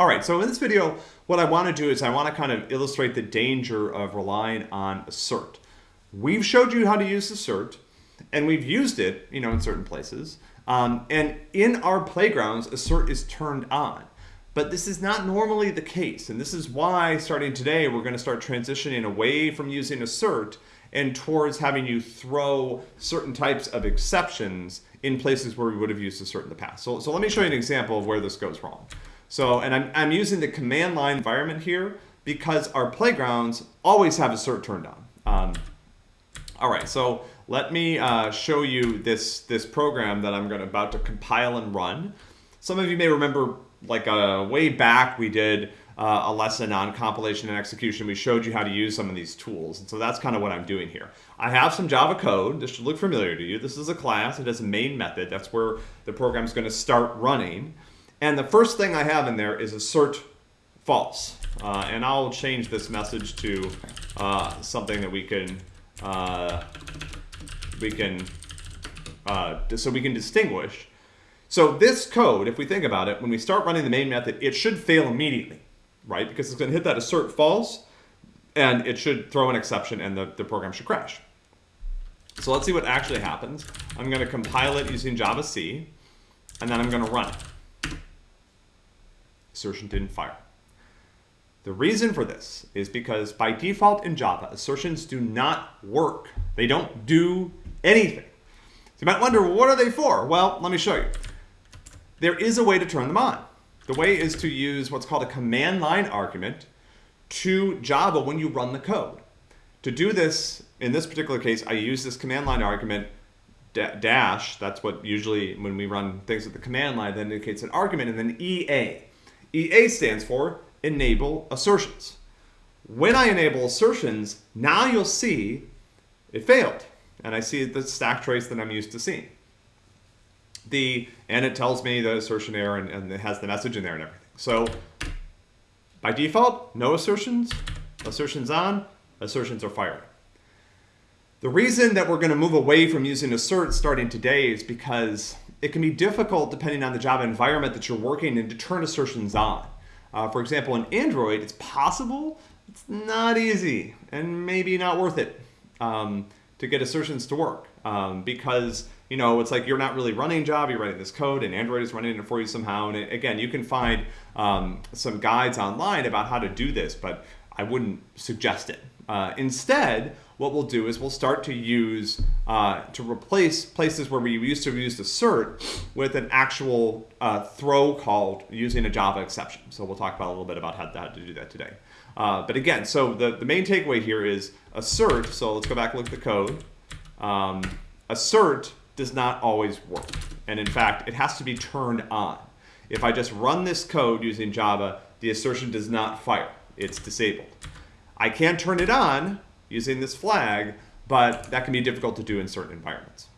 All right, so in this video, what I want to do is I want to kind of illustrate the danger of relying on assert. We've showed you how to use assert, and we've used it, you know, in certain places. Um, and in our playgrounds, assert is turned on. But this is not normally the case, and this is why, starting today, we're going to start transitioning away from using assert and towards having you throw certain types of exceptions in places where we would have used assert in the past. So, so let me show you an example of where this goes wrong. So, and I'm, I'm using the command line environment here because our playgrounds always have assert turned on. Um, all right, so let me uh, show you this, this program that I'm gonna, about to compile and run. Some of you may remember like uh, way back we did uh, a lesson on compilation and execution. We showed you how to use some of these tools. And so that's kind of what I'm doing here. I have some Java code. This should look familiar to you. This is a class. It has a main method. That's where the program is going to start running. And the first thing I have in there is assert false. Uh, and I'll change this message to uh, something that we can uh, we can uh, so we can distinguish. So this code, if we think about it, when we start running the main method, it should fail immediately, right? Because it's going to hit that assert false, and it should throw an exception, and the, the program should crash. So let's see what actually happens. I'm going to compile it using javac, and then I'm going to run it assertion didn't fire. The reason for this is because by default in Java, assertions do not work. They don't do anything. So you might wonder, what are they for? Well, let me show you. There is a way to turn them on. The way is to use what's called a command line argument to Java when you run the code. To do this, in this particular case, I use this command line argument dash, that's what usually when we run things with the command line, that indicates an argument, and then EA. EA stands for enable assertions. When I enable assertions, now you'll see it failed. And I see the stack trace that I'm used to seeing. The, and it tells me the assertion error and, and it has the message in there and everything. So by default, no assertions, assertions on, assertions are fired. The reason that we're going to move away from using assert starting today is because it can be difficult depending on the Java environment that you're working in to turn assertions on. Uh, for example, in Android, it's possible, it's not easy, and maybe not worth it um, to get assertions to work um, because you know it's like you're not really running Java, you're writing this code, and Android is running it for you somehow. And it, again, you can find um, some guides online about how to do this, but I wouldn't suggest it. Uh, instead, what we'll do is we'll start to use, uh, to replace places where we used to use assert with an actual uh, throw called using a Java exception. So we'll talk about a little bit about how, how to do that today. Uh, but again, so the, the main takeaway here is assert, so let's go back and look at the code. Um, assert does not always work. And in fact, it has to be turned on. If I just run this code using Java, the assertion does not fire. It's disabled. I can turn it on using this flag, but that can be difficult to do in certain environments.